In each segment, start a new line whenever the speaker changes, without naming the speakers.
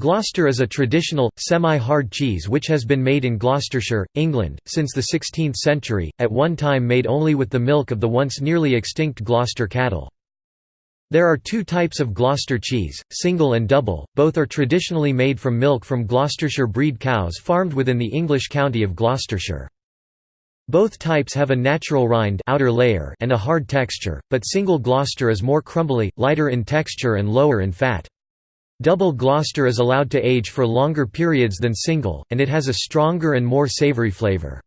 Gloucester is a traditional, semi-hard cheese which has been made in Gloucestershire, England, since the 16th century, at one time made only with the milk of the once nearly extinct Gloucester cattle. There are two types of Gloucester cheese, single and double, both are traditionally made from milk from Gloucestershire breed cows farmed within the English county of Gloucestershire. Both types have a natural rind outer layer and a hard texture, but single Gloucester is more crumbly, lighter in texture and lower in fat. Double Gloucester is allowed to age for longer periods than single, and it has a stronger and more savory flavor.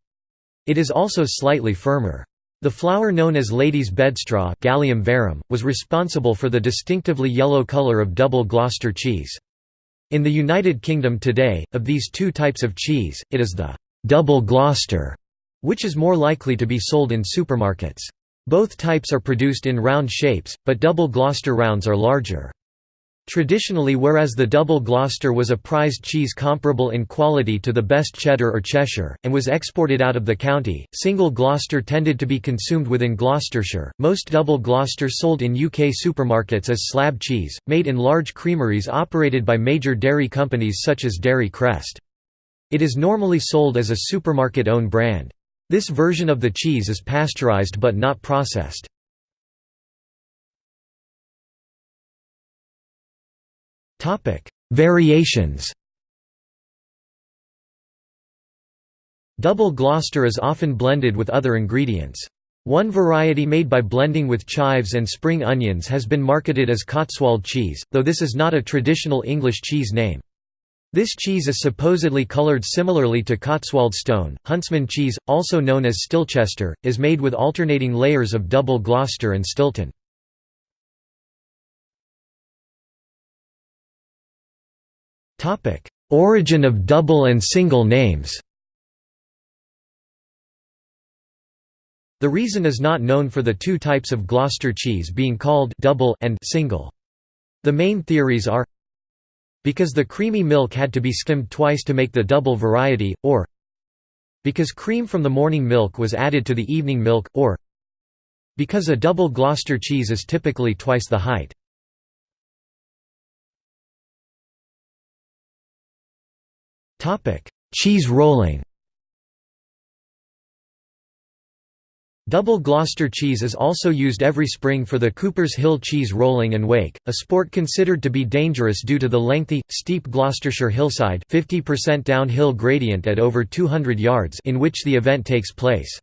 It is also slightly firmer. The flower known as lady's bedstraw Galium verum, was responsible for the distinctively yellow color of double Gloucester cheese. In the United Kingdom today, of these two types of cheese, it is the «double Gloucester» which is more likely to be sold in supermarkets. Both types are produced in round shapes, but double Gloucester rounds are larger. Traditionally whereas the double Gloucester was a prized cheese comparable in quality to the best cheddar or Cheshire, and was exported out of the county, single Gloucester tended to be consumed within Gloucestershire. Most double Gloucester sold in UK supermarkets as slab cheese, made in large creameries operated by major dairy companies such as Dairy Crest. It is normally sold as a supermarket-owned brand. This version of the cheese is pasteurized but not processed. Variations Double Gloucester is often blended with other ingredients. One variety made by blending with chives and spring onions has been marketed as Cotswold cheese, though this is not a traditional English cheese name. This cheese is supposedly colored similarly to Cotswold stone. Huntsman cheese, also known as Stilchester, is made with alternating layers of double Gloucester and Stilton. Origin of double and single names The reason is not known for the two types of Gloucester cheese being called double and single. The main theories are because the creamy milk had to be skimmed twice to make the double variety, or because cream from the morning milk was added to the evening milk, or because a double Gloucester cheese is typically twice the height. Cheese rolling Double Gloucester cheese is also used every spring for the Cooper's Hill cheese rolling and wake, a sport considered to be dangerous due to the lengthy, steep Gloucestershire hillside 50% downhill gradient at over 200 yards in which the event takes place.